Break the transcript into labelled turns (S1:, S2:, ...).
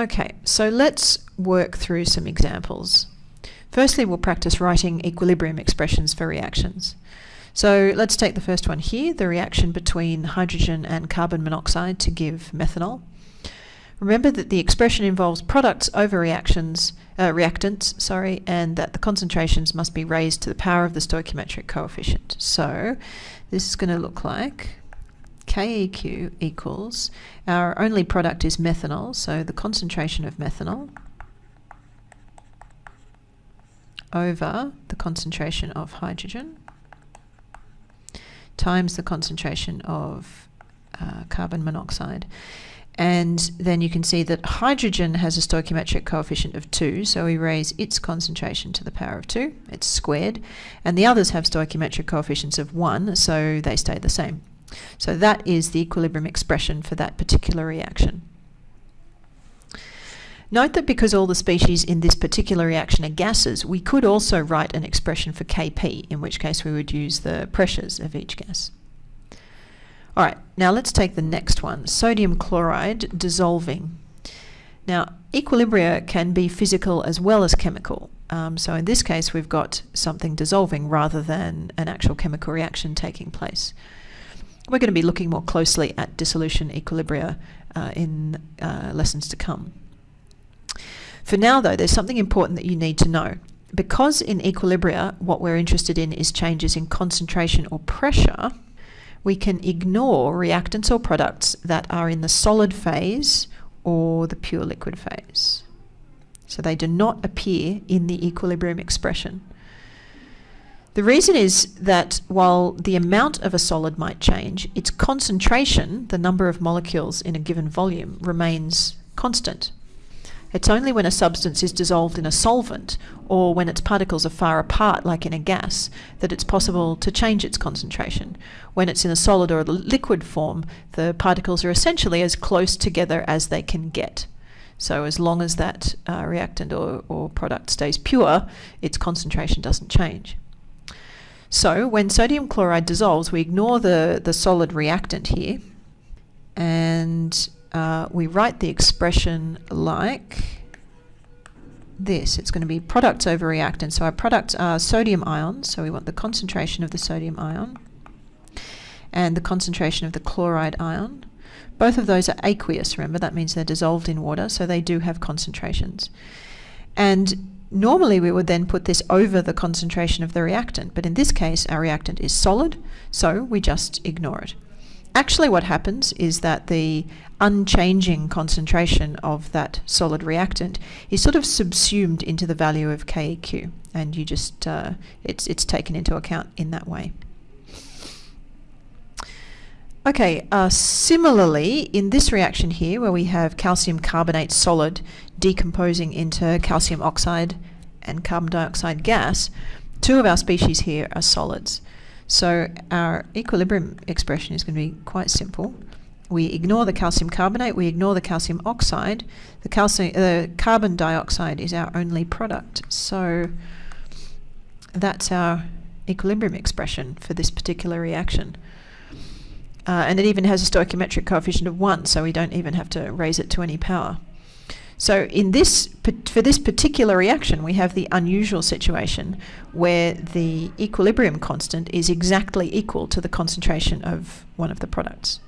S1: Okay, so let's work through some examples. Firstly, we'll practice writing equilibrium expressions for reactions. So let's take the first one here, the reaction between hydrogen and carbon monoxide to give methanol. Remember that the expression involves products over reactions, uh, reactants, sorry, and that the concentrations must be raised to the power of the stoichiometric coefficient. So this is going to look like KEQ equals, our only product is methanol, so the concentration of methanol over the concentration of hydrogen times the concentration of uh, carbon monoxide. And then you can see that hydrogen has a stoichiometric coefficient of 2, so we raise its concentration to the power of 2, it's squared, and the others have stoichiometric coefficients of 1, so they stay the same. So that is the equilibrium expression for that particular reaction. Note that because all the species in this particular reaction are gases, we could also write an expression for Kp, in which case we would use the pressures of each gas. Alright, now let's take the next one, sodium chloride dissolving. Now, equilibria can be physical as well as chemical. Um, so in this case, we've got something dissolving rather than an actual chemical reaction taking place. We're going to be looking more closely at dissolution equilibria uh, in uh, lessons to come. For now, though, there's something important that you need to know. Because in equilibria, what we're interested in is changes in concentration or pressure, we can ignore reactants or products that are in the solid phase or the pure liquid phase. So they do not appear in the equilibrium expression. The reason is that while the amount of a solid might change, its concentration, the number of molecules in a given volume, remains constant. It's only when a substance is dissolved in a solvent or when its particles are far apart, like in a gas, that it's possible to change its concentration. When it's in a solid or a liquid form, the particles are essentially as close together as they can get. So as long as that uh, reactant or, or product stays pure, its concentration doesn't change. So when sodium chloride dissolves, we ignore the, the solid reactant here and uh, we write the expression like this. It's going to be products over reactants. So our products are sodium ions, so we want the concentration of the sodium ion and the concentration of the chloride ion. Both of those are aqueous, remember, that means they're dissolved in water, so they do have concentrations. And normally we would then put this over the concentration of the reactant, but in this case our reactant is solid, so we just ignore it. Actually what happens is that the unchanging concentration of that solid reactant is sort of subsumed into the value of KEQ and you just, uh, it's, it's taken into account in that way. Okay, uh, similarly, in this reaction here, where we have calcium carbonate solid decomposing into calcium oxide and carbon dioxide gas, two of our species here are solids. So our equilibrium expression is going to be quite simple. We ignore the calcium carbonate, we ignore the calcium oxide. The calcium, uh, carbon dioxide is our only product. So that's our equilibrium expression for this particular reaction. Uh, and it even has a stoichiometric coefficient of 1, so we don't even have to raise it to any power. So in this, for this particular reaction, we have the unusual situation where the equilibrium constant is exactly equal to the concentration of one of the products.